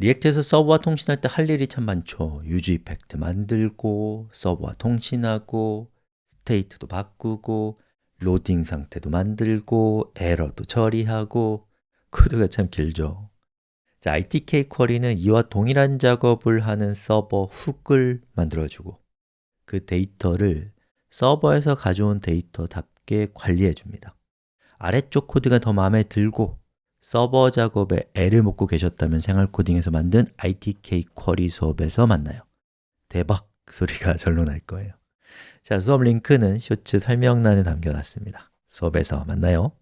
React에서 서버와 통신할 때 할 일이 참 많죠. useEffect 만들고, 서버와 통신하고, state도 바꾸고, 로딩 상태도 만들고, 에러도 처리하고 코드가 참 길죠. 자, ITK 쿼리는 이와 동일한 작업을 하는 서버 hook을 만들어주고 그 데이터를 서버에서 가져온 데이터답게 관리해 줍니다. 아래쪽 코드가 더 마음에 들고 서버 작업에 애를 먹고 계셨다면 생활 코딩에서 만든 ITK 쿼리 수업에서 만나요. 대박! 소리가 절로 날 거예요. 자, 수업 링크는 쇼츠 설명란에 남겨놨습니다. 수업에서 만나요